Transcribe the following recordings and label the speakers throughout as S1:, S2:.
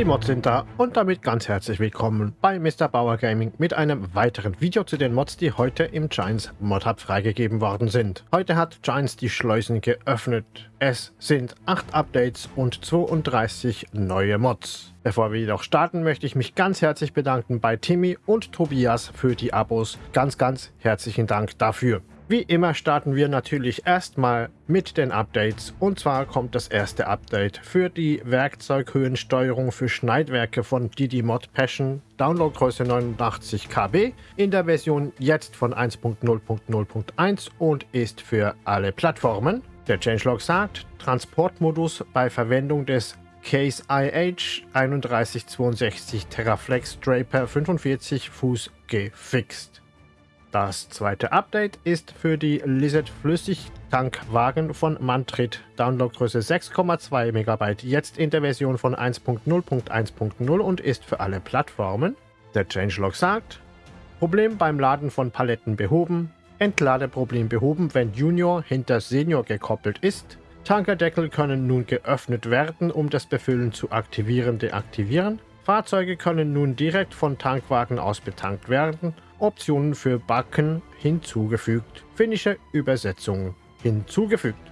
S1: Die Mods sind da und damit ganz herzlich willkommen bei Mr. Bauer Gaming mit einem weiteren Video zu den Mods, die heute im Giants Mod Hub freigegeben worden sind. Heute hat Giants die Schleusen geöffnet. Es sind 8 Updates und 32 neue Mods. Bevor wir jedoch starten, möchte ich mich ganz herzlich bedanken bei Timmy und Tobias für die Abos. Ganz, ganz herzlichen Dank dafür. Wie immer starten wir natürlich erstmal mit den Updates und zwar kommt das erste Update für die Werkzeughöhensteuerung für Schneidwerke von Didi Mod Passion, Downloadgröße 89 KB, in der Version jetzt von 1.0.0.1 und ist für alle Plattformen. Der Changelog sagt, Transportmodus bei Verwendung des Case IH 3162 Terraflex Draper 45 Fuß gefixt. Das zweite Update ist für die Lizard Flüssigtankwagen von Mantrit. Downloadgröße 6,2 MB, jetzt in der Version von 1.0.1.0 und ist für alle Plattformen. Der Changelog sagt, Problem beim Laden von Paletten behoben, Entladeproblem behoben, wenn Junior hinter Senior gekoppelt ist. Tankerdeckel können nun geöffnet werden, um das Befüllen zu aktivieren, deaktivieren. Fahrzeuge können nun direkt von Tankwagen aus betankt werden Optionen für Backen hinzugefügt. Finnische Übersetzung hinzugefügt.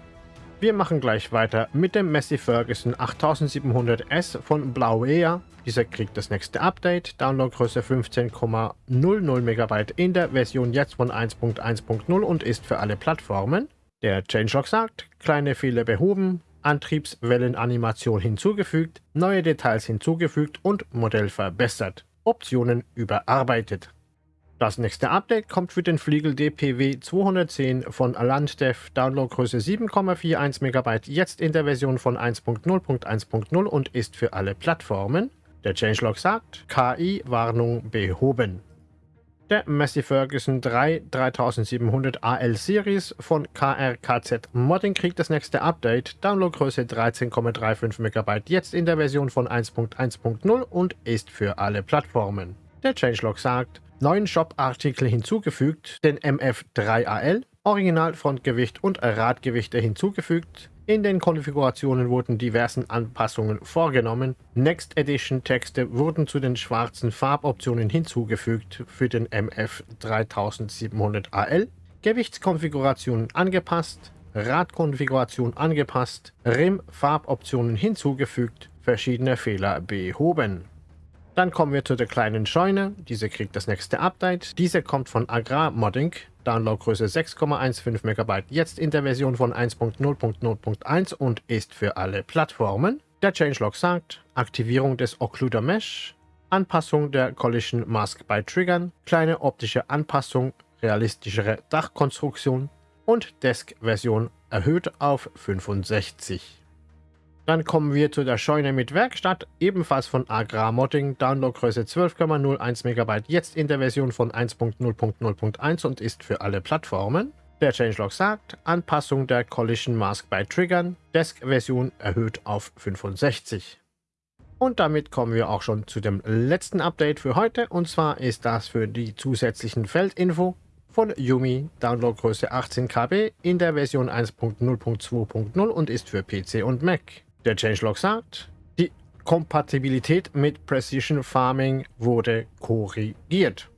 S1: Wir machen gleich weiter mit dem Messi Ferguson 8700S von Blauea. Dieser kriegt das nächste Update, Downloadgröße 15,00 MB in der Version jetzt von 1.1.0 und ist für alle Plattformen. Der Changelog sagt, kleine Fehler behoben, Antriebswellenanimation hinzugefügt, neue Details hinzugefügt und Modell verbessert. Optionen überarbeitet. Das nächste Update kommt für den Fliegel DPW 210 von Landdev, Downloadgröße 7,41 MB, jetzt in der Version von 1.0.1.0 und ist für alle Plattformen. Der Changelog sagt, KI-Warnung behoben. Der Massey Ferguson 3 3700 AL Series von KRKZ Modding kriegt das nächste Update, Downloadgröße 13,35 MB, jetzt in der Version von 1.1.0 und ist für alle Plattformen. Der Changelog sagt, neuen Shop-Artikel hinzugefügt, den MF3AL, Originalfrontgewicht und Radgewichte hinzugefügt. In den Konfigurationen wurden diversen Anpassungen vorgenommen. Next Edition Texte wurden zu den schwarzen Farboptionen hinzugefügt für den MF3700AL. Gewichtskonfiguration angepasst, Radkonfiguration angepasst, RIM-Farboptionen hinzugefügt, verschiedene Fehler behoben. Dann kommen wir zu der kleinen Scheune. Diese kriegt das nächste Update. Diese kommt von Agrar Modding. Downloadgröße 6,15 MB. Jetzt in der Version von 1.0.0.1 und ist für alle Plattformen. Der Changelog sagt, Aktivierung des Occluder Mesh, Anpassung der Collision Mask bei Triggern, kleine optische Anpassung, realistischere Dachkonstruktion und Desk-Version erhöht auf 65. Dann kommen wir zu der Scheune mit Werkstatt, ebenfalls von Agrar Modding, Downloadgröße 12,01 MB, jetzt in der Version von 1.0.0.1 und ist für alle Plattformen. Der Changelog sagt, Anpassung der Collision Mask bei Triggern, Desk-Version erhöht auf 65. Und damit kommen wir auch schon zu dem letzten Update für heute, und zwar ist das für die zusätzlichen Feldinfo von Yumi, Downloadgröße 18 KB in der Version 1.0.2.0 und ist für PC und Mac. Der Changelog sagt, die Kompatibilität mit Precision Farming wurde korrigiert.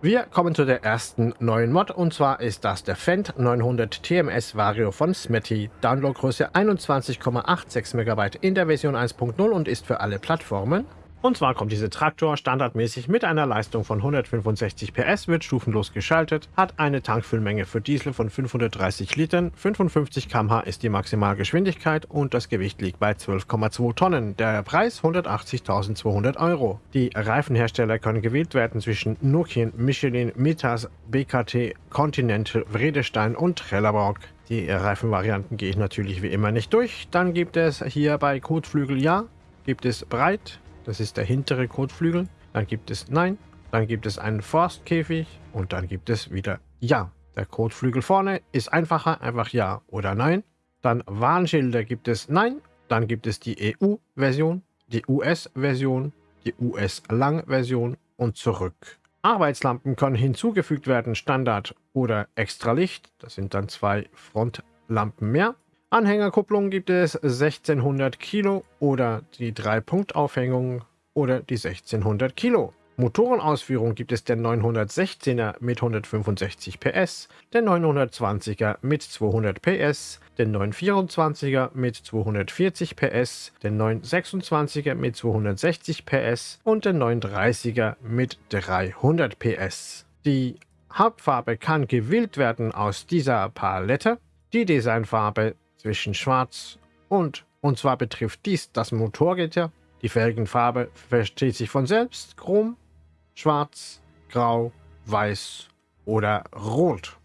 S1: Wir kommen zu der ersten neuen Mod und zwar ist das der Fendt 900 TMS Vario von Smetty. Downloadgröße 21,86 MB in der Version 1.0 und ist für alle Plattformen. Und zwar kommt dieser Traktor standardmäßig mit einer Leistung von 165 PS, wird stufenlos geschaltet, hat eine Tankfüllmenge für Diesel von 530 Litern, 55 km/h ist die Maximalgeschwindigkeit und das Gewicht liegt bei 12,2 Tonnen. Der Preis 180.200 Euro. Die Reifenhersteller können gewählt werden zwischen Nokian, Michelin, Mitas, BKT, Continental, Vredestein und Trelleborg. Die Reifenvarianten gehe ich natürlich wie immer nicht durch. Dann gibt es hier bei Kotflügel Ja, gibt es Breit, das ist der hintere Kotflügel. Dann gibt es Nein. Dann gibt es einen Forstkäfig. Und dann gibt es wieder Ja. Der Kotflügel vorne ist einfacher. Einfach Ja oder Nein. Dann Warnschilder gibt es Nein. Dann gibt es die EU-Version, die US-Version, die US-Lang-Version und zurück. Arbeitslampen können hinzugefügt werden, Standard oder Extralicht. Das sind dann zwei Frontlampen mehr. Anhängerkupplung gibt es 1600 Kilo oder die 3-Punkt-Aufhängung oder die 1600 Kilo. Motorenausführung gibt es den 916er mit 165 PS, den 920er mit 200 PS, den 924er mit 240 PS, den 926er mit 260 PS und den 930er mit 300 PS. Die Hauptfarbe kann gewählt werden aus dieser Palette. Die Designfarbe zwischen Schwarz und, und zwar betrifft dies das Motorgitter. Die Felgenfarbe versteht sich von selbst, Chrom, Schwarz, Grau, Weiß oder Rot.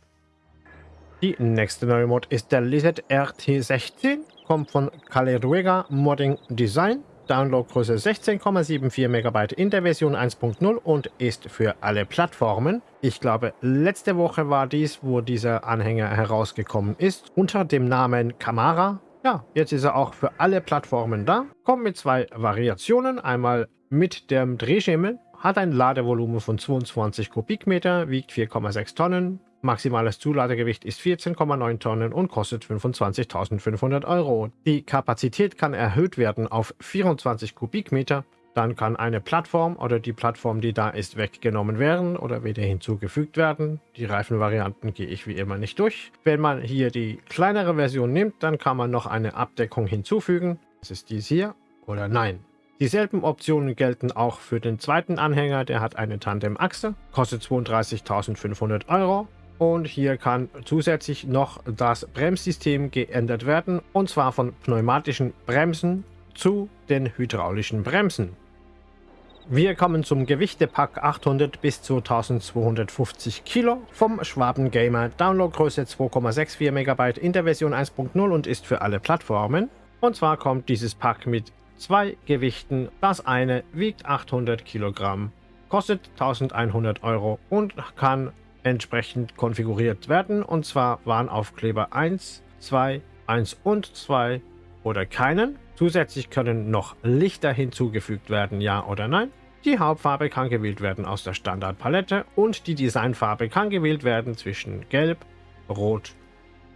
S1: Die nächste neue Mod ist der Lizard RT16, kommt von Caleruega Modding Design, Downloadgröße 16,74 MB in der Version 1.0 und ist für alle Plattformen. Ich glaube, letzte Woche war dies, wo dieser Anhänger herausgekommen ist, unter dem Namen Camara. Ja, jetzt ist er auch für alle Plattformen da. Kommt mit zwei Variationen, einmal mit dem Drehschemel, hat ein Ladevolumen von 22 Kubikmeter, wiegt 4,6 Tonnen. Maximales Zuladegewicht ist 14,9 Tonnen und kostet 25.500 Euro. Die Kapazität kann erhöht werden auf 24 Kubikmeter. Dann kann eine Plattform oder die Plattform, die da ist, weggenommen werden oder wieder hinzugefügt werden. Die Reifenvarianten gehe ich wie immer nicht durch. Wenn man hier die kleinere Version nimmt, dann kann man noch eine Abdeckung hinzufügen. Das ist dies hier oder nein. Dieselben Optionen gelten auch für den zweiten Anhänger, der hat eine Tandem-Achse, kostet 32.500 Euro. Und hier kann zusätzlich noch das Bremssystem geändert werden, und zwar von pneumatischen Bremsen zu den hydraulischen Bremsen. Wir kommen zum Gewichtepack 800 bis 2250 Kilo vom Schwaben Gamer. Downloadgröße 2,64 MB in der Version 1.0 und ist für alle Plattformen. Und zwar kommt dieses Pack mit zwei Gewichten. Das eine wiegt 800 Kilogramm, kostet 1100 Euro und kann entsprechend konfiguriert werden. Und zwar Warnaufkleber 1, 2, 1 und 2 oder keinen. Zusätzlich können noch Lichter hinzugefügt werden, ja oder nein. Die Hauptfarbe kann gewählt werden aus der Standardpalette und die Designfarbe kann gewählt werden zwischen Gelb, Rot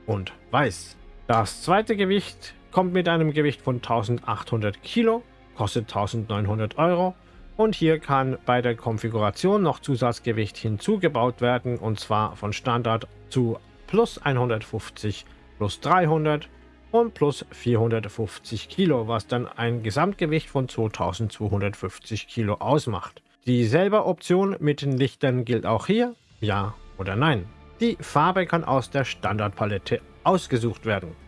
S1: und Weiß. Das zweite Gewicht kommt mit einem Gewicht von 1800 Kilo, kostet 1900 Euro und hier kann bei der Konfiguration noch Zusatzgewicht hinzugebaut werden und zwar von Standard zu plus 150 plus 300 und plus 450 Kilo, was dann ein Gesamtgewicht von 2250 Kilo ausmacht. Dieselbe Option mit den Lichtern gilt auch hier, ja oder nein. Die Farbe kann aus der Standardpalette ausgesucht werden.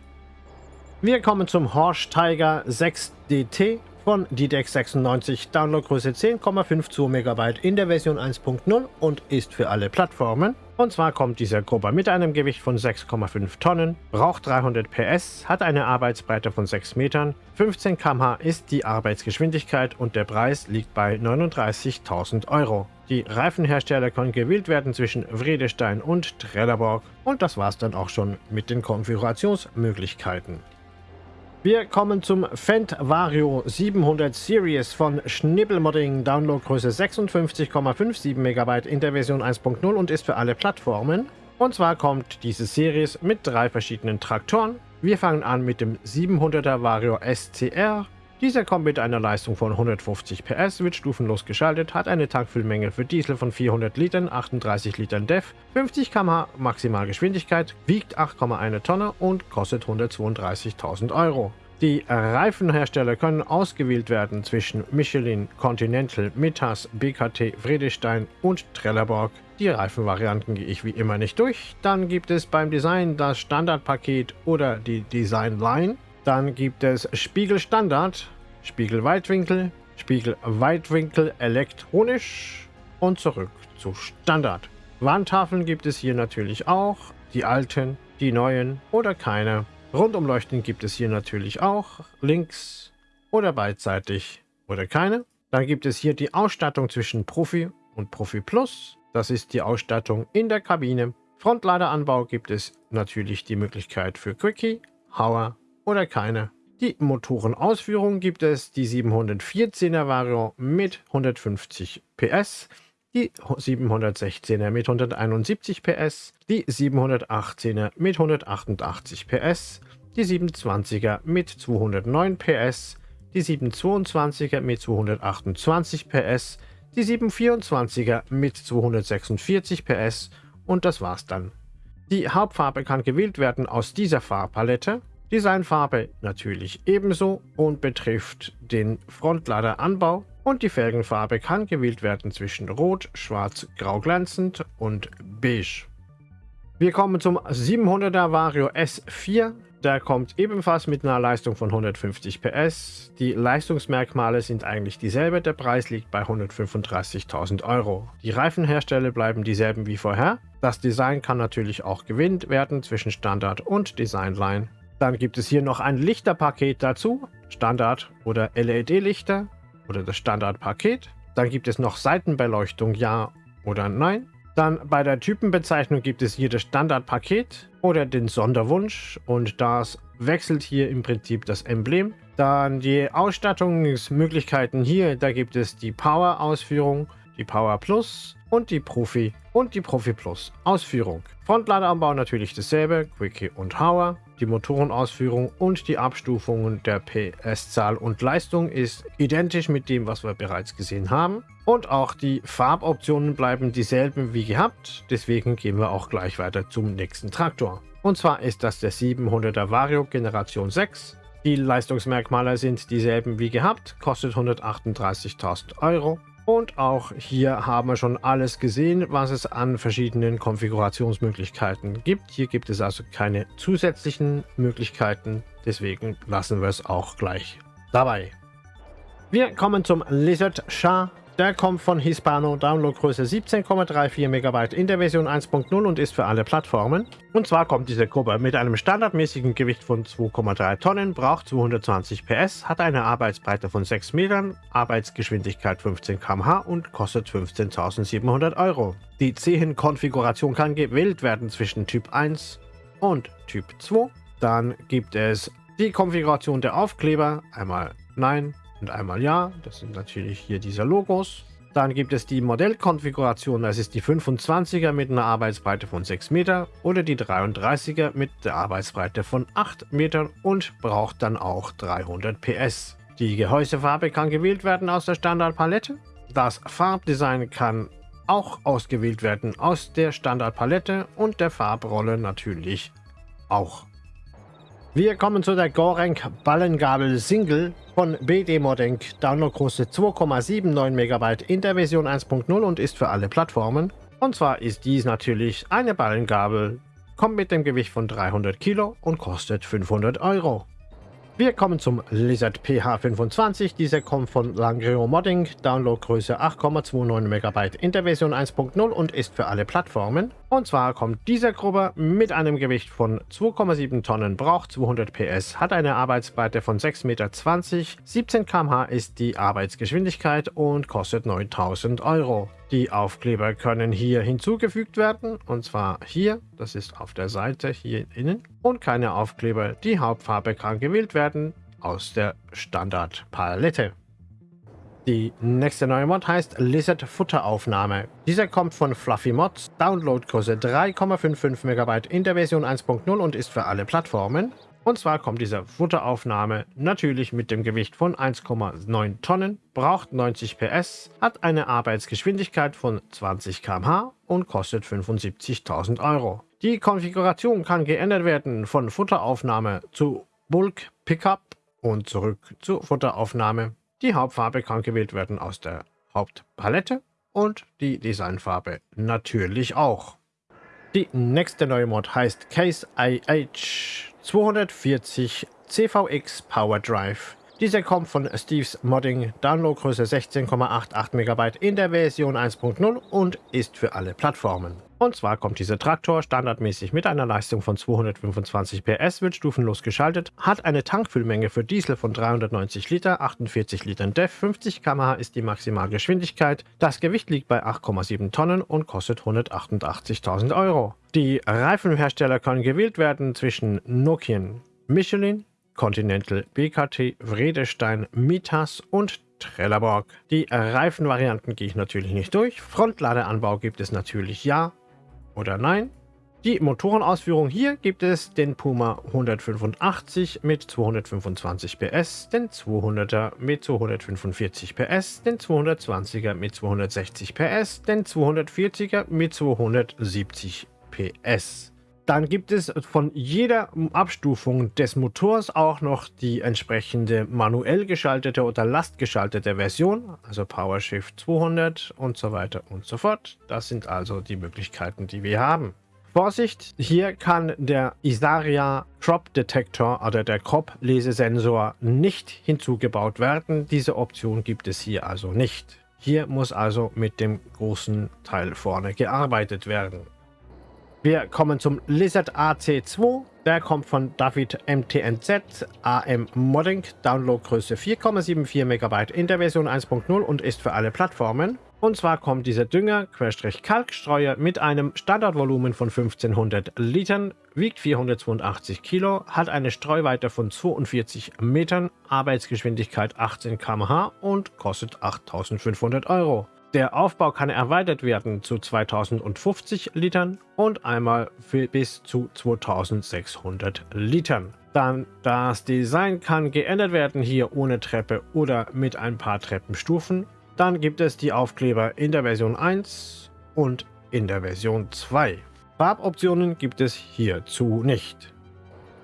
S1: Wir kommen zum Horsch Tiger 6 DT von DDEX 96, Downloadgröße 10,52 MB in der Version 1.0 und ist für alle Plattformen. Und zwar kommt dieser Grubber mit einem Gewicht von 6,5 Tonnen, braucht 300 PS, hat eine Arbeitsbreite von 6 Metern, 15 km/h ist die Arbeitsgeschwindigkeit und der Preis liegt bei 39.000 Euro. Die Reifenhersteller können gewählt werden zwischen Vredestein und Trelleborg und das war's dann auch schon mit den Konfigurationsmöglichkeiten. Wir kommen zum Fendt Vario 700 Series von Schnibbelmodding, Downloadgröße 56,57 MB in der Version 1.0 und ist für alle Plattformen. Und zwar kommt diese Series mit drei verschiedenen Traktoren. Wir fangen an mit dem 700er Vario SCR. Dieser kommt mit einer Leistung von 150 PS, wird stufenlos geschaltet, hat eine Tankfüllmenge für Diesel von 400 Litern, 38 Litern DEF, 50 km/h Maximalgeschwindigkeit, wiegt 8,1 Tonne und kostet 132.000 Euro. Die Reifenhersteller können ausgewählt werden zwischen Michelin, Continental, Mittas, BKT, Vredestein und Trelleborg. Die Reifenvarianten gehe ich wie immer nicht durch. Dann gibt es beim Design das Standardpaket oder die Design Line. Dann gibt es Spiegel Standard, Spiegel Weitwinkel, Spiegel Weitwinkel elektronisch und zurück zu Standard. Wandtafeln gibt es hier natürlich auch, die alten, die neuen oder keine. Rundumleuchten gibt es hier natürlich auch, links oder beidseitig oder keine. Dann gibt es hier die Ausstattung zwischen Profi und Profi Plus. Das ist die Ausstattung in der Kabine. Frontladeranbau gibt es natürlich die Möglichkeit für Quickie, Hauer oder keine. Die Motorenausführung gibt es die 714er Variant mit 150 PS, die 716er mit 171 PS, die 718er mit 188 PS, die 720er mit 209 PS, die 722er mit 228 PS, die 724er mit 246 PS und das war's dann. Die Hauptfarbe kann gewählt werden aus dieser Farbpalette, Designfarbe natürlich ebenso und betrifft den Frontladeranbau und die Felgenfarbe kann gewählt werden zwischen Rot, Schwarz, Grau glänzend und Beige. Wir kommen zum 700er Vario S4. Der kommt ebenfalls mit einer Leistung von 150 PS. Die Leistungsmerkmale sind eigentlich dieselbe, der Preis liegt bei 135.000 Euro. Die Reifenhersteller bleiben dieselben wie vorher. Das Design kann natürlich auch gewinnt werden zwischen Standard und Designline. Dann gibt es hier noch ein Lichterpaket dazu, Standard oder LED-Lichter oder das Standardpaket. Dann gibt es noch Seitenbeleuchtung, ja oder nein. Dann bei der Typenbezeichnung gibt es hier das Standardpaket oder den Sonderwunsch und das wechselt hier im Prinzip das Emblem. Dann die Ausstattungsmöglichkeiten hier, da gibt es die Power-Ausführung, die Power Plus und die Profi und die Profi Plus Ausführung. Frontladeranbau natürlich dasselbe, Quickie und Hauer. Die Motorenausführung und die Abstufungen der PS-Zahl und Leistung ist identisch mit dem, was wir bereits gesehen haben. Und auch die Farboptionen bleiben dieselben wie gehabt, deswegen gehen wir auch gleich weiter zum nächsten Traktor. Und zwar ist das der 700er Vario Generation 6. Die Leistungsmerkmale sind dieselben wie gehabt, kostet 138.000 Euro. Und auch hier haben wir schon alles gesehen, was es an verschiedenen Konfigurationsmöglichkeiten gibt. Hier gibt es also keine zusätzlichen Möglichkeiten, deswegen lassen wir es auch gleich dabei. Wir kommen zum Lizard Shah der kommt von Hispano, Downloadgröße 17,34 MB in der Version 1.0 und ist für alle Plattformen. Und zwar kommt diese Gruppe mit einem standardmäßigen Gewicht von 2,3 Tonnen, braucht 220 PS, hat eine Arbeitsbreite von 6 Metern, Arbeitsgeschwindigkeit 15 km/h und kostet 15.700 Euro. Die Zehenkonfiguration kann gewählt werden zwischen Typ 1 und Typ 2. Dann gibt es die Konfiguration der Aufkleber, einmal Nein, und einmal Ja. Das sind natürlich hier diese Logos. Dann gibt es die Modellkonfiguration, das ist die 25er mit einer Arbeitsbreite von 6 Meter oder die 33er mit der Arbeitsbreite von 8 Metern und braucht dann auch 300 PS. Die Gehäusefarbe kann gewählt werden aus der Standardpalette. Das Farbdesign kann auch ausgewählt werden aus der Standardpalette und der Farbrolle natürlich auch. Wir kommen zu der Gorenk Ballengabel Single von BD Modenk. Downloadgröße 2,79 MB in der Version 1.0 und ist für alle Plattformen. Und zwar ist dies natürlich eine Ballengabel, kommt mit dem Gewicht von 300 Kilo und kostet 500 Euro. Wir kommen zum Lizard PH25. Dieser kommt von Langrio Modding, Downloadgröße 8,29 MB in der Version 1.0 und ist für alle Plattformen. Und zwar kommt dieser Grubber mit einem Gewicht von 2,7 Tonnen, braucht 200 PS, hat eine Arbeitsbreite von 6,20 Meter, 17 km/h ist die Arbeitsgeschwindigkeit und kostet 9000 Euro. Die Aufkleber können hier hinzugefügt werden, und zwar hier, das ist auf der Seite hier innen, und keine Aufkleber. Die Hauptfarbe kann gewählt werden aus der Standardpalette. Die nächste neue Mod heißt Lizard Futteraufnahme. Dieser kommt von Fluffy Mods, Downloadgröße 3,55 MB in der Version 1.0 und ist für alle Plattformen. Und zwar kommt diese Futteraufnahme natürlich mit dem Gewicht von 1,9 Tonnen, braucht 90 PS, hat eine Arbeitsgeschwindigkeit von 20 km/h und kostet 75.000 Euro. Die Konfiguration kann geändert werden von Futteraufnahme zu Bulk Pickup und zurück zur Futteraufnahme. Die Hauptfarbe kann gewählt werden aus der Hauptpalette und die Designfarbe natürlich auch. Die nächste neue Mod heißt Case IH 240 CVX Power Drive. Dieser kommt von Steve's Modding, Downloadgröße 16,88 MB in der Version 1.0 und ist für alle Plattformen. Und zwar kommt dieser Traktor standardmäßig mit einer Leistung von 225 PS, wird stufenlos geschaltet, hat eine Tankfüllmenge für Diesel von 390 Liter, 48 Litern DEF, 50 km/h ist die Maximalgeschwindigkeit, das Gewicht liegt bei 8,7 Tonnen und kostet 188.000 Euro. Die Reifenhersteller können gewählt werden zwischen Nokian, Michelin, Continental, BKT, Vredestein, Mitas und Trelleborg. Die Reifenvarianten gehe ich natürlich nicht durch. Frontladeanbau gibt es natürlich ja, oder nein. Die Motorenausführung hier gibt es den Puma 185 mit 225 PS, den 200er mit 245 PS, den 220er mit 260 PS, den 240er mit 270 PS. Dann gibt es von jeder Abstufung des Motors auch noch die entsprechende manuell geschaltete oder lastgeschaltete Version, also PowerShift 200 und so weiter und so fort. Das sind also die Möglichkeiten, die wir haben. Vorsicht, hier kann der Isaria Crop Detector oder der Crop Lesesensor nicht hinzugebaut werden. Diese Option gibt es hier also nicht. Hier muss also mit dem großen Teil vorne gearbeitet werden. Wir kommen zum Lizard AC2. Der kommt von David MTNZ AM Modding, Downloadgröße 4,74 MB in der Version 1.0 und ist für alle Plattformen. Und zwar kommt dieser Dünger, Kalkstreuer mit einem Standardvolumen von 1500 Litern, wiegt 482 Kilo, hat eine Streuweite von 42 Metern, Arbeitsgeschwindigkeit 18 km/h und kostet 8500 Euro. Der Aufbau kann erweitert werden zu 2050 Litern und einmal für bis zu 2600 Litern. Dann das Design kann geändert werden, hier ohne Treppe oder mit ein paar Treppenstufen. Dann gibt es die Aufkleber in der Version 1 und in der Version 2. Farboptionen gibt es hierzu nicht.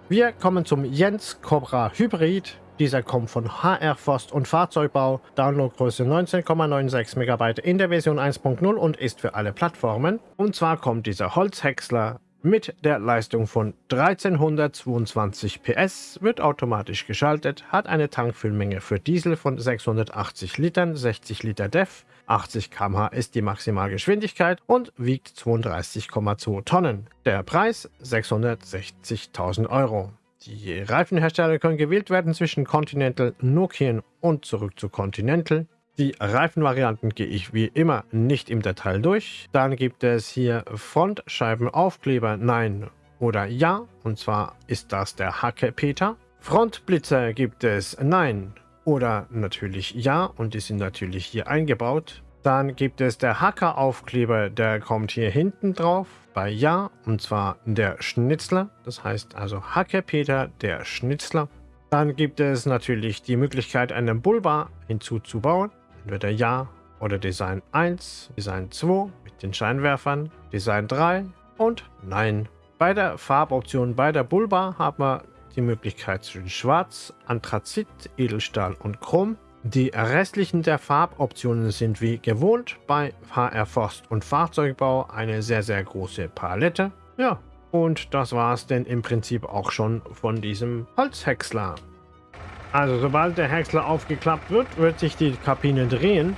S1: Wir kommen zum Jens Cobra Hybrid. Dieser kommt von HR Forst und Fahrzeugbau, Downloadgröße 19,96 MB in der Version 1.0 und ist für alle Plattformen. Und zwar kommt dieser Holzhäcksler mit der Leistung von 1322 PS, wird automatisch geschaltet, hat eine Tankfüllmenge für Diesel von 680 Litern, 60 Liter DEF, 80 km/h ist die Maximalgeschwindigkeit und wiegt 32,2 Tonnen. Der Preis 660.000 Euro. Die Reifenhersteller können gewählt werden zwischen Continental, Nokian und zurück zu Continental. Die Reifenvarianten gehe ich wie immer nicht im Detail durch. Dann gibt es hier Frontscheibenaufkleber Nein oder Ja. Und zwar ist das der Hacke Peter. Frontblitzer gibt es Nein oder natürlich Ja. Und die sind natürlich hier eingebaut. Dann gibt es der Hacker-Aufkleber, der kommt hier hinten drauf bei Ja, und zwar der Schnitzler. Das heißt also Hacke Peter, der Schnitzler. Dann gibt es natürlich die Möglichkeit, einen Bullbar hinzuzubauen. Entweder Ja oder Design 1, Design 2 mit den Scheinwerfern, Design 3 und Nein. Bei der Farboption bei der Bullbar haben wir die Möglichkeit zwischen Schwarz, Anthrazit, Edelstahl und Chrom. Die restlichen der Farboptionen sind wie gewohnt bei HR Forst und Fahrzeugbau eine sehr sehr große Palette. Ja, und das war es denn im Prinzip auch schon von diesem Holzhäcksler. Also sobald der Häcksler aufgeklappt wird, wird sich die Kabine drehen,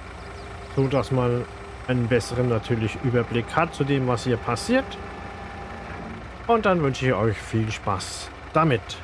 S1: so dass man einen besseren natürlich Überblick hat zu dem, was hier passiert. Und dann wünsche ich euch viel Spaß damit.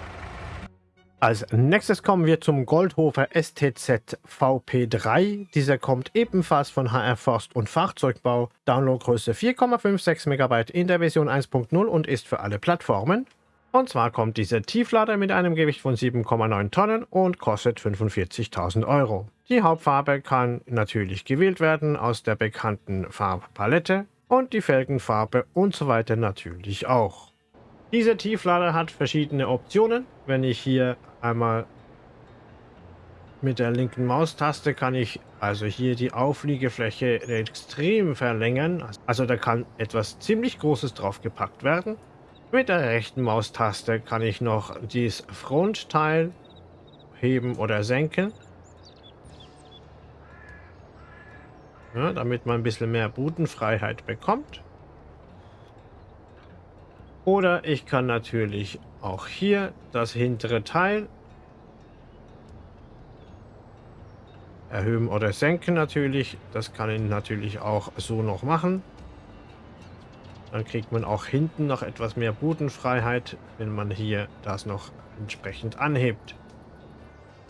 S1: Als nächstes kommen wir zum Goldhofer STZ VP3. Dieser kommt ebenfalls von HR Forst und Fahrzeugbau. Downloadgröße 4,56 MB in der Version 1.0 und ist für alle Plattformen. Und zwar kommt dieser Tieflader mit einem Gewicht von 7,9 Tonnen und kostet 45.000 Euro. Die Hauptfarbe kann natürlich gewählt werden aus der bekannten Farbpalette und die Felgenfarbe und so weiter natürlich auch. Dieser Tieflader hat verschiedene Optionen. Wenn ich hier einmal mit der linken Maustaste kann ich also hier die Aufliegefläche extrem verlängern. Also da kann etwas ziemlich Großes drauf gepackt werden. Mit der rechten Maustaste kann ich noch dieses Frontteil heben oder senken. Ja, damit man ein bisschen mehr Bodenfreiheit bekommt. Oder ich kann natürlich auch hier das hintere Teil erhöhen oder senken natürlich. Das kann ich natürlich auch so noch machen. Dann kriegt man auch hinten noch etwas mehr Bodenfreiheit, wenn man hier das noch entsprechend anhebt.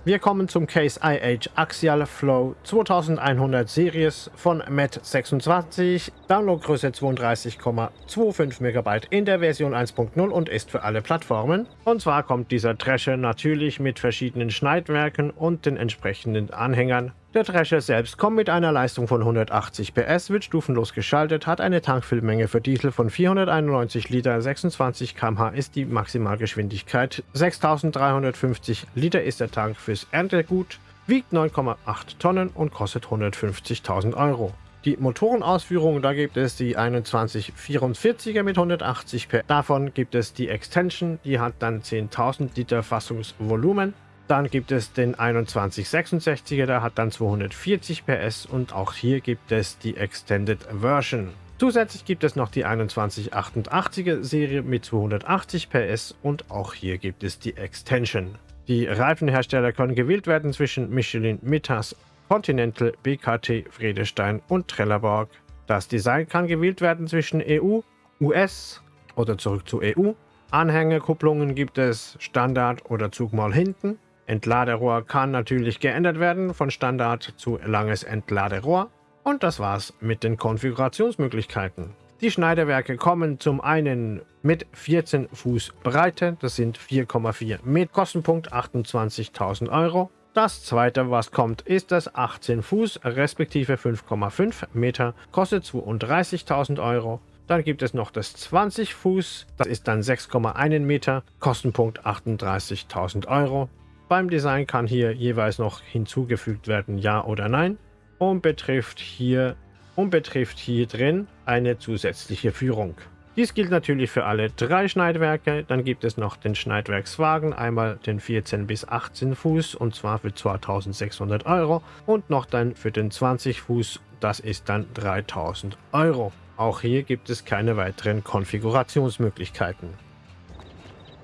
S1: Wir kommen zum Case IH Axial Flow 2100 Series von MET26, Downloadgröße 32,25 MB in der Version 1.0 und ist für alle Plattformen. Und zwar kommt dieser Drescher natürlich mit verschiedenen Schneidwerken und den entsprechenden Anhängern Der Drescher selbst kommt mit einer Leistung von 180 PS, wird stufenlos geschaltet, hat eine Tankfüllmenge für Diesel von 491 Liter, 26 km/h ist die Maximalgeschwindigkeit, 6350 Liter ist der Tank fürs Erntegut, wiegt 9,8 Tonnen und kostet 150.000 Euro. Die Motorenausführung, da gibt es die 2144er mit 180 PS. Davon gibt es die Extension, die hat dann 10.000 Liter Fassungsvolumen. Dann gibt es den 2166er, der hat dann 240 PS und auch hier gibt es die Extended Version. Zusätzlich gibt es noch die 2188er Serie mit 280 PS und auch hier gibt es die Extension. Die Reifenhersteller können gewählt werden zwischen Michelin, Mittas, Continental, BKT, Friedestein und Trelleborg. Das Design kann gewählt werden zwischen EU, US oder zurück zu EU. Anhängerkupplungen gibt es Standard oder Zug mal hinten. Entladerohr kann natürlich geändert werden von Standard zu langes Entladerohr. Und das war's mit den Konfigurationsmöglichkeiten. Die Schneiderwerke kommen zum einen mit 14 Fuß Breite, das sind 4,4 Meter, Kostenpunkt 28.000 Euro. Das zweite, was kommt, ist das 18 Fuß respektive 5,5 Meter, kostet 32.000 Euro. Dann gibt es noch das 20 Fuß, das ist dann 6,1 Meter, Kostenpunkt 38.000 Euro. Beim Design kann hier jeweils noch hinzugefügt werden, ja oder nein. Und betrifft hier, und betrifft hier drin eine zusätzliche Führung. Dies gilt natürlich für alle drei Schneidwerke. Dann gibt es noch den Schneidwerkswagen, einmal den 14 bis 18 Fuß und zwar für 2600 Euro und noch dann für den 20 Fuß, das ist dann 3000 Euro. Auch hier gibt es keine weiteren Konfigurationsmöglichkeiten.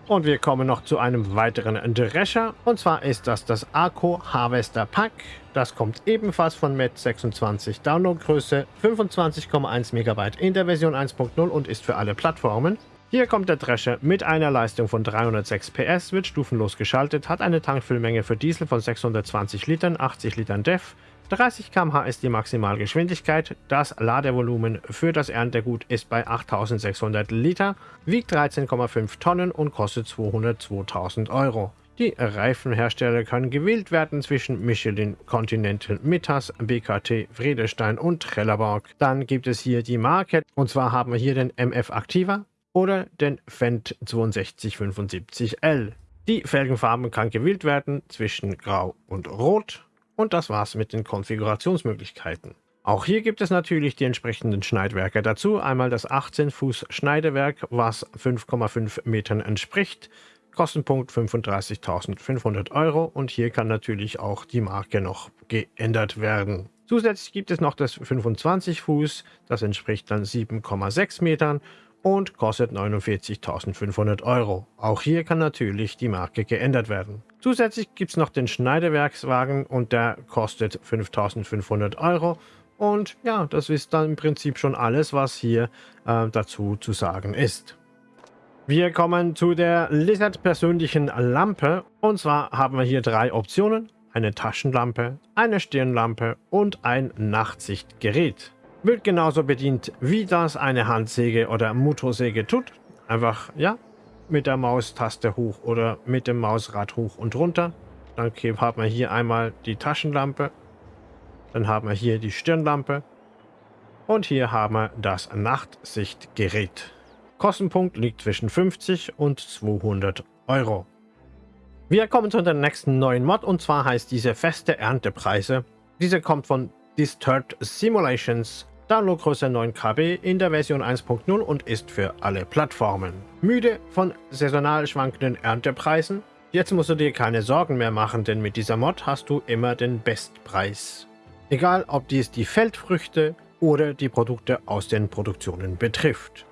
S1: Und wir kommen noch zu einem weiteren Drescher. Und zwar ist das das Arco Harvester Pack. Das kommt ebenfalls von Met 26 Downloadgröße, 25,1 MB in der Version 1.0 und ist für alle Plattformen. Hier kommt der Drescher mit einer Leistung von 306 PS, wird stufenlos geschaltet, hat eine Tankfüllmenge für Diesel von 620 Litern, 80 Litern DEF, 30 km/h ist die Maximalgeschwindigkeit. Das Ladevolumen für das Erntegut ist bei 8600 Liter, wiegt 13,5 Tonnen und kostet 202.000 Euro. Die Reifenhersteller können gewählt werden zwischen Michelin, Continental, Mittas, BKT, Friedestein und Trelleborg. Dann gibt es hier die Marke und zwar haben wir hier den MF Activa oder den Fendt 6275L. Die Felgenfarben kann gewählt werden zwischen Grau und Rot. Und das war's mit den Konfigurationsmöglichkeiten. Auch hier gibt es natürlich die entsprechenden Schneidwerke dazu. Einmal das 18 Fuß Schneidewerk, was 5,5 Metern entspricht. Kostenpunkt 35.500 Euro und hier kann natürlich auch die Marke noch geändert werden. Zusätzlich gibt es noch das 25 Fuß, das entspricht dann 7,6 Metern und kostet 49.500 Euro. Auch hier kann natürlich die Marke geändert werden. Zusätzlich gibt es noch den Schneidewerkswagen und der kostet 5.500 Euro. Und ja, das ist dann im Prinzip schon alles, was hier äh, dazu zu sagen ist. Wir kommen zu der Lizard persönlichen Lampe. Und zwar haben wir hier drei Optionen. Eine Taschenlampe, eine Stirnlampe und ein Nachtsichtgerät. Wird genauso bedient, wie das eine Handsäge oder Motorsäge tut. Einfach, ja, mit der Maustaste hoch oder mit dem Mausrad hoch und runter. Dann haben wir hier einmal die Taschenlampe. Dann haben wir hier die Stirnlampe. Und hier haben wir das Nachtsichtgerät. Kostenpunkt liegt zwischen 50 und 200 Euro. Wir kommen zu der nächsten neuen Mod und zwar heißt diese feste Erntepreise. Diese kommt von Disturbed Simulations Downloadgröße 9 KB in der Version 1.0 und ist für alle Plattformen. Müde von saisonal schwankenden Erntepreisen? Jetzt musst du dir keine Sorgen mehr machen, denn mit dieser Mod hast du immer den Bestpreis. Egal ob dies die Feldfrüchte oder die Produkte aus den Produktionen betrifft.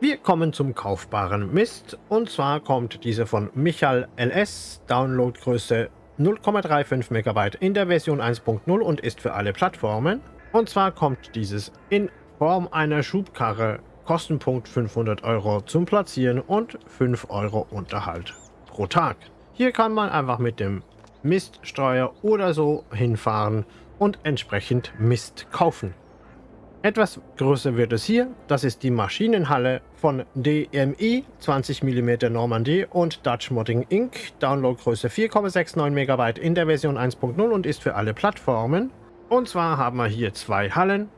S1: Wir kommen zum kaufbaren Mist und zwar kommt diese von Michael LS, Downloadgröße 0,35 MB in der Version 1.0 und ist für alle Plattformen. Und zwar kommt dieses in Form einer Schubkarre, Kostenpunkt 500 Euro zum Platzieren und 5 Euro Unterhalt pro Tag. Hier kann man einfach mit dem Miststreuer oder so hinfahren und entsprechend Mist kaufen. Etwas größer wird es hier. Das ist die Maschinenhalle von DMI 20 mm Normandie und Dutch Modding Inc. Downloadgröße 4,69 MB in der Version 1.0 und ist für alle Plattformen. Und zwar haben wir hier zwei Hallen.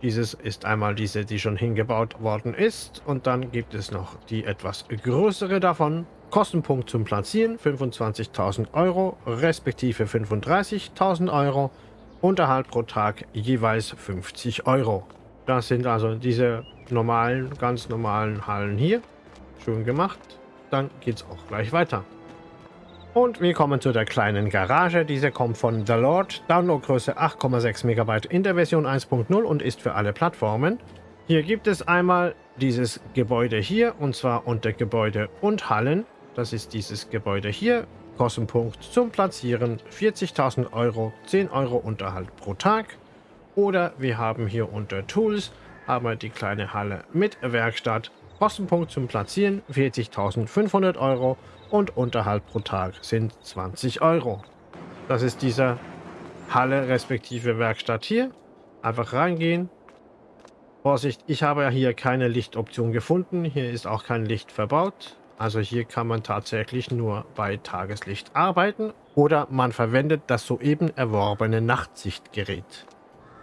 S1: Dieses ist einmal diese, die schon hingebaut worden ist. Und dann gibt es noch die etwas größere davon. Kostenpunkt zum Platzieren 25.000 Euro, respektive 35.000 Euro. Unterhalt pro Tag jeweils 50 Euro. Das sind also diese normalen, ganz normalen Hallen hier. Schön gemacht. Dann geht es auch gleich weiter. Und wir kommen zu der kleinen Garage. Diese kommt von The Lord. Downloadgröße 8,6 MB in der Version 1.0 und ist für alle Plattformen. Hier gibt es einmal dieses Gebäude hier und zwar unter Gebäude und Hallen. Das ist dieses Gebäude hier Kostenpunkt zum Platzieren 40.000 Euro, 10 Euro Unterhalt pro Tag. Oder wir haben hier unter Tools haben die kleine Halle mit Werkstatt. Kostenpunkt zum Platzieren 40.500 Euro und Unterhalt pro Tag sind 20 Euro. Das ist diese Halle respektive Werkstatt hier. Einfach reingehen. Vorsicht, ich habe ja hier keine Lichtoption gefunden. Hier ist auch kein Licht verbaut. Also hier kann man tatsächlich nur bei Tageslicht arbeiten oder man verwendet das soeben erworbene Nachtsichtgerät.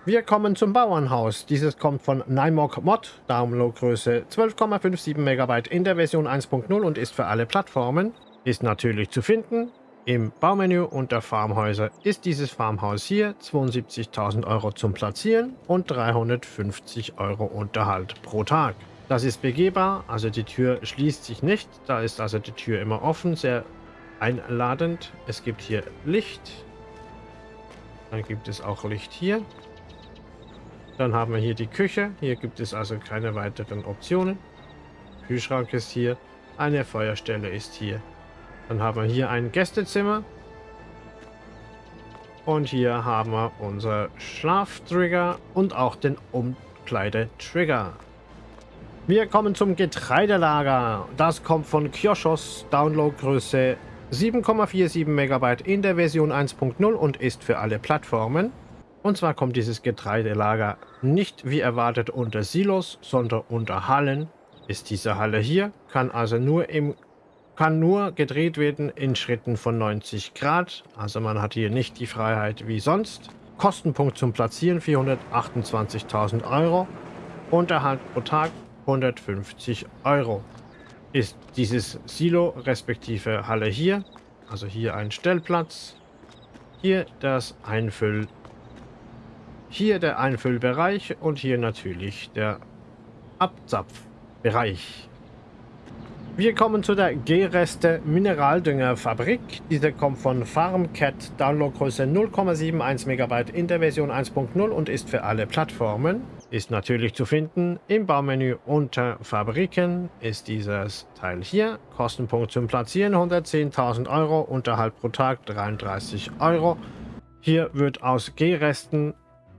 S1: Wir kommen zum Bauernhaus. Dieses kommt von Nymog Mod, Downloadgröße 12,57 MB in der Version 1.0 und ist für alle Plattformen. Ist natürlich zu finden. Im Baumenü unter Farmhäuser ist dieses Farmhaus hier 72.000 Euro zum Platzieren und 350 Euro Unterhalt pro Tag. Das ist begehbar, also die Tür schließt sich nicht. Da ist also die Tür immer offen, sehr einladend. Es gibt hier Licht. Dann gibt es auch Licht hier. Dann haben wir hier die Küche. Hier gibt es also keine weiteren Optionen. Kühlschrank ist hier. Eine Feuerstelle ist hier. Dann haben wir hier ein Gästezimmer. Und hier haben wir unser Schlaftrigger und auch den Umkleidetrigger. Wir kommen zum Getreidelager. Das kommt von Kioschos, Downloadgröße 7,47 MB in der Version 1.0 und ist für alle Plattformen. Und zwar kommt dieses Getreidelager nicht wie erwartet unter Silos, sondern unter Hallen. Ist diese Halle hier, kann also nur im kann nur gedreht werden in Schritten von 90 Grad. Also man hat hier nicht die Freiheit wie sonst. Kostenpunkt zum Platzieren 428.000 Euro. Unterhalt pro Tag 150 Euro. Ist dieses Silo respektive Halle hier, also hier ein Stellplatz, hier das Einfüll, hier der Einfüllbereich und hier natürlich der Abzapfbereich. Wir kommen zu der G-Reste Mineraldüngerfabrik. Diese kommt von FarmCat, Downloadgröße 0,71 MB in der Version 1.0 und ist für alle Plattformen. Ist natürlich zu finden im Baumenü unter Fabriken ist dieses Teil hier. Kostenpunkt zum Platzieren 110.000 Euro, Unterhalt pro Tag 33 Euro. Hier wird aus G-Resten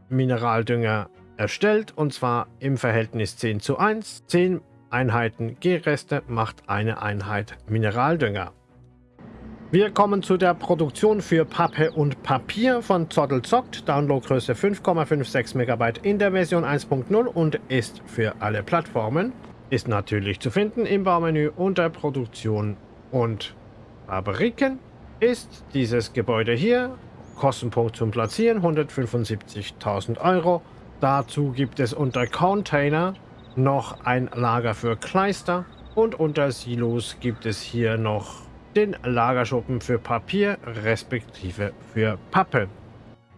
S1: Mineraldünger erstellt und zwar im Verhältnis 10 zu 1. 10 Einheiten G-Reste macht eine Einheit Mineraldünger. Wir kommen zu der Produktion für Pappe und Papier von Zottelzockt. Downloadgröße 5,56 MB in der Version 1.0 und ist für alle Plattformen. Ist natürlich zu finden im Baumenü unter Produktion und Fabriken. Ist dieses Gebäude hier. Kostenpunkt zum Platzieren 175.000 Euro. Dazu gibt es unter Container noch ein Lager für Kleister und unter Silos gibt es hier noch den Lagerschuppen für Papier respektive für Pappe.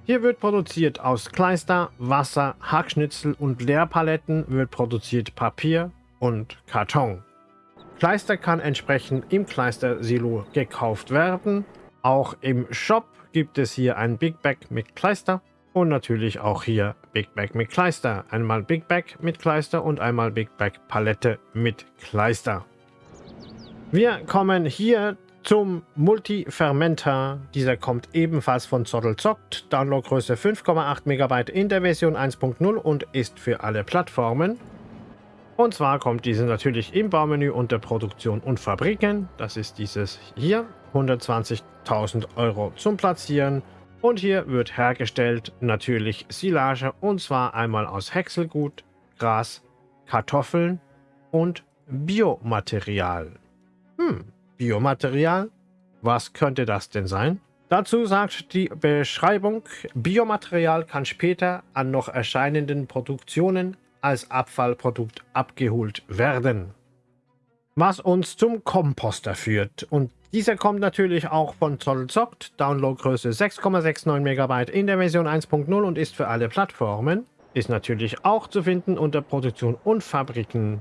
S1: Hier wird produziert aus Kleister, Wasser, Hackschnitzel und Leerpaletten wird produziert Papier und Karton. Kleister kann entsprechend im Kleistersilo gekauft werden. Auch im Shop gibt es hier ein Big Bag mit Kleister und natürlich auch hier Big Bag mit Kleister. Einmal Big Bag mit Kleister und einmal Big Bag Palette mit Kleister. Wir kommen hier zum Multi-Fermenter. Dieser kommt ebenfalls von Zottelzockt. Downloadgröße 5,8 MB in der Version 1.0 und ist für alle Plattformen. Und zwar kommt diese natürlich im Baumenü unter Produktion und Fabriken. Das ist dieses hier. 120.000 Euro zum Platzieren. Und hier wird hergestellt natürlich Silage und zwar einmal aus Häckselgut, Gras, Kartoffeln und Biomaterial. Hm, Biomaterial? Was könnte das denn sein? Dazu sagt die Beschreibung, Biomaterial kann später an noch erscheinenden Produktionen als Abfallprodukt abgeholt werden. Was uns zum Komposter führt. Und dieser kommt natürlich auch von Zollzoct, Downloadgröße 6,69 MB in der Version 1.0 und ist für alle Plattformen. Ist natürlich auch zu finden unter Produktion und Fabriken.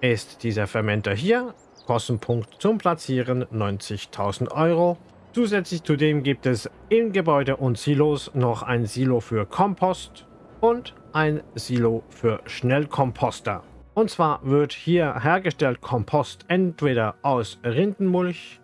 S1: Ist dieser Fermenter hier, Kostenpunkt zum Platzieren 90.000 Euro. Zusätzlich zu dem gibt es in Gebäude und Silos noch ein Silo für Kompost und ein Silo für Schnellkomposter. Und zwar wird hier hergestellt Kompost entweder aus Rindenmulch,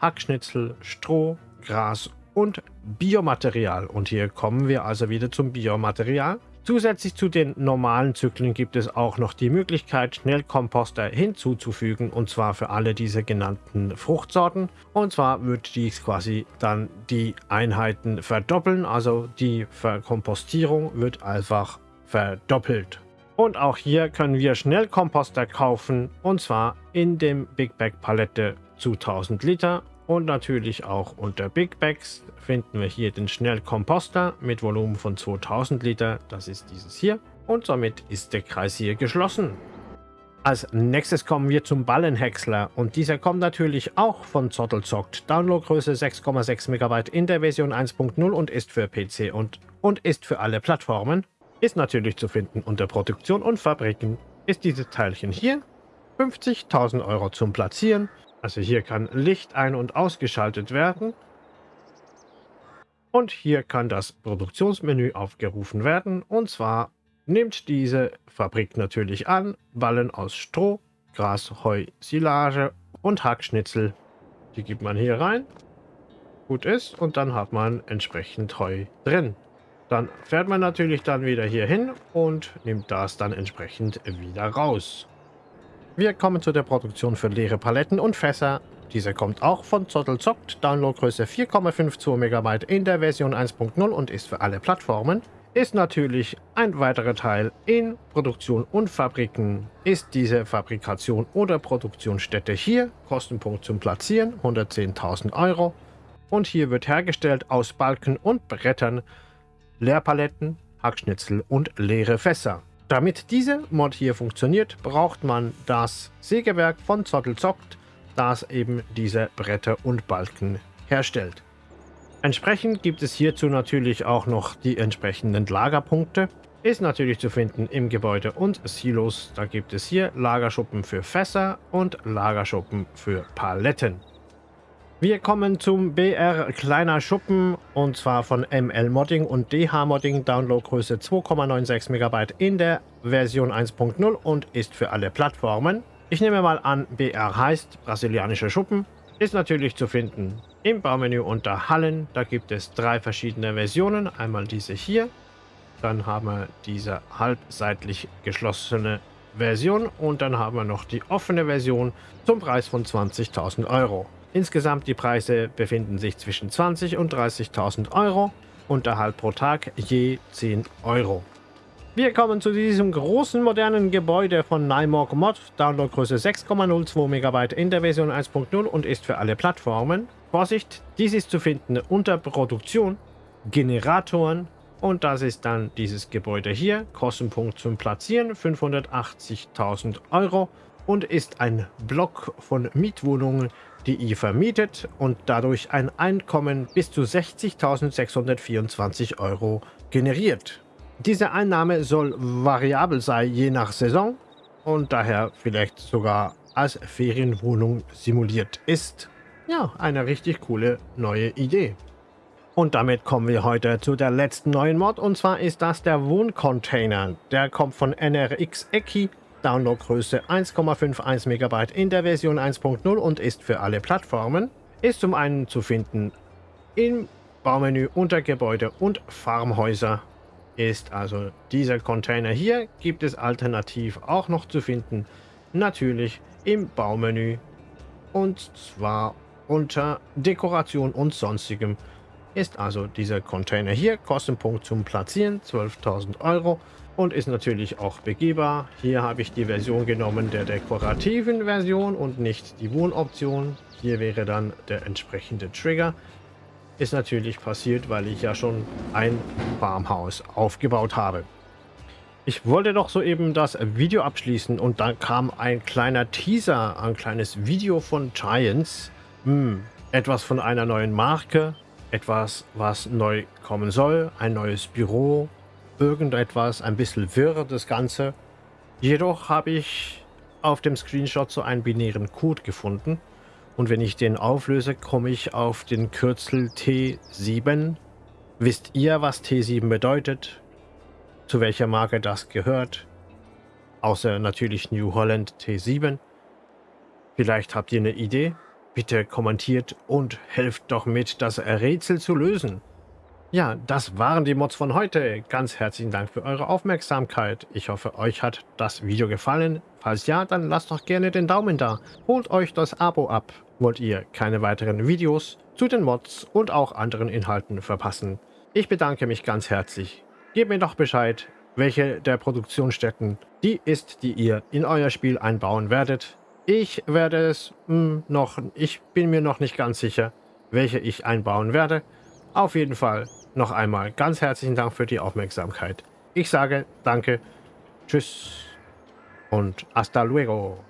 S1: Hackschnitzel, Stroh, Gras und Biomaterial. Und hier kommen wir also wieder zum Biomaterial. Zusätzlich zu den normalen Zyklen gibt es auch noch die Möglichkeit, Schnellkomposter hinzuzufügen und zwar für alle diese genannten Fruchtsorten. Und zwar wird dies quasi dann die Einheiten verdoppeln, also die Verkompostierung wird einfach verdoppelt. Und auch hier können wir Schnellkomposter kaufen und zwar in dem Big Bag Palette zu 1000 Liter und natürlich auch unter Big Bags finden wir hier den Schnellkomposter mit Volumen von 2000 Liter. Das ist dieses hier. Und somit ist der Kreis hier geschlossen. Als nächstes kommen wir zum Ballenhäcksler und dieser kommt natürlich auch von Zottelzockt. Downloadgröße 6,6 MB in der Version 1.0 und ist für PC und, und ist für alle Plattformen. Ist natürlich zu finden unter Produktion und Fabriken. Ist dieses Teilchen hier 50.000 Euro zum Platzieren also hier kann Licht ein- und ausgeschaltet werden. Und hier kann das Produktionsmenü aufgerufen werden. Und zwar nimmt diese Fabrik natürlich an Ballen aus Stroh, Gras, Heu, Silage und Hackschnitzel. Die gibt man hier rein. Gut ist. Und dann hat man entsprechend Heu drin. Dann fährt man natürlich dann wieder hier hin und nimmt das dann entsprechend wieder raus. Wir kommen zu der Produktion für leere Paletten und Fässer. Diese kommt auch von Zottelzockt, Downloadgröße 4,52 MB in der Version 1.0 und ist für alle Plattformen. Ist natürlich ein weiterer Teil in Produktion und Fabriken. Ist diese Fabrikation oder Produktionsstätte hier, Kostenpunkt zum Platzieren 110.000 Euro. Und hier wird hergestellt aus Balken und Brettern, Leerpaletten, Hackschnitzel und leere Fässer. Damit diese Mod hier funktioniert, braucht man das Sägewerk von Zottelzockt, das eben diese Bretter und Balken herstellt. Entsprechend gibt es hierzu natürlich auch noch die entsprechenden Lagerpunkte. Ist natürlich zu finden im Gebäude und Silos. Da gibt es hier Lagerschuppen für Fässer und Lagerschuppen für Paletten. Wir kommen zum BR Kleiner Schuppen und zwar von ML Modding und DH Modding Downloadgröße 2,96 MB in der Version 1.0 und ist für alle Plattformen. Ich nehme mal an, BR heißt brasilianische Schuppen. Ist natürlich zu finden im Baumenü unter Hallen. Da gibt es drei verschiedene Versionen. Einmal diese hier, dann haben wir diese halbseitlich geschlossene Version und dann haben wir noch die offene Version zum Preis von 20.000 Euro. Insgesamt die Preise befinden sich zwischen 20 und 30.000 Euro. Unterhalt pro Tag je 10 Euro. Wir kommen zu diesem großen modernen Gebäude von Nymorg Mod. Downloadgröße 6,02 MB in der Version 1.0 und ist für alle Plattformen. Vorsicht, dies ist zu finden unter Produktion, Generatoren und das ist dann dieses Gebäude hier. Kostenpunkt zum Platzieren 580.000 Euro und ist ein Block von Mietwohnungen die vermietet und dadurch ein Einkommen bis zu 60.624 Euro generiert. Diese Einnahme soll variabel sein je nach Saison und daher vielleicht sogar als Ferienwohnung simuliert ist. Ja, eine richtig coole neue Idee. Und damit kommen wir heute zu der letzten neuen Mod und zwar ist das der Wohncontainer. Der kommt von NRX Eki Downloadgröße 1,51 MB in der Version 1.0 und ist für alle Plattformen. Ist zum einen zu finden im Baumenü unter Gebäude und Farmhäuser. Ist also dieser Container hier, gibt es alternativ auch noch zu finden, natürlich im Baumenü und zwar unter Dekoration und sonstigem ist also dieser Container hier. Kostenpunkt zum Platzieren 12.000 Euro und ist natürlich auch begehbar. Hier habe ich die Version genommen der dekorativen Version und nicht die Wohnoption. Hier wäre dann der entsprechende Trigger. Ist natürlich passiert, weil ich ja schon ein Farmhaus aufgebaut habe. Ich wollte doch soeben das Video abschließen und dann kam ein kleiner Teaser, ein kleines Video von Giants. Hm, etwas von einer neuen Marke, etwas, was neu kommen soll, ein neues Büro, irgendetwas, ein bisschen wirr das Ganze. Jedoch habe ich auf dem Screenshot so einen binären Code gefunden und wenn ich den auflöse, komme ich auf den Kürzel T7. Wisst ihr, was T7 bedeutet? Zu welcher Marke das gehört? Außer natürlich New Holland T7. Vielleicht habt ihr eine Idee? Bitte kommentiert und helft doch mit, das Rätsel zu lösen. Ja, das waren die Mods von heute. Ganz herzlichen Dank für eure Aufmerksamkeit. Ich hoffe, euch hat das Video gefallen. Falls ja, dann lasst doch gerne den Daumen da. Holt euch das Abo ab. Wollt ihr keine weiteren Videos zu den Mods und auch anderen Inhalten verpassen? Ich bedanke mich ganz herzlich. Gebt mir doch Bescheid, welche der Produktionsstätten die ist, die ihr in euer Spiel einbauen werdet. Ich werde es mh, hm, noch, ich bin mir noch nicht ganz sicher, welche ich einbauen werde. Auf jeden Fall noch einmal ganz herzlichen Dank für die Aufmerksamkeit. Ich sage danke, tschüss und hasta luego.